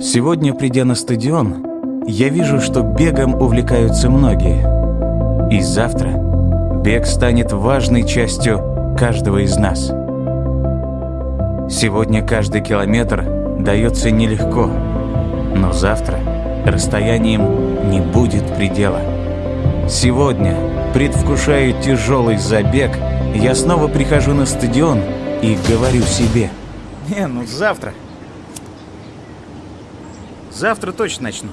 Сегодня, придя на стадион, я вижу, что бегом увлекаются многие. И завтра бег станет важной частью каждого из нас. Сегодня каждый километр дается нелегко, но завтра расстоянием не будет предела. Сегодня, предвкушая тяжелый забег, я снова прихожу на стадион и говорю себе. Не, ну завтра. Завтра точно начну.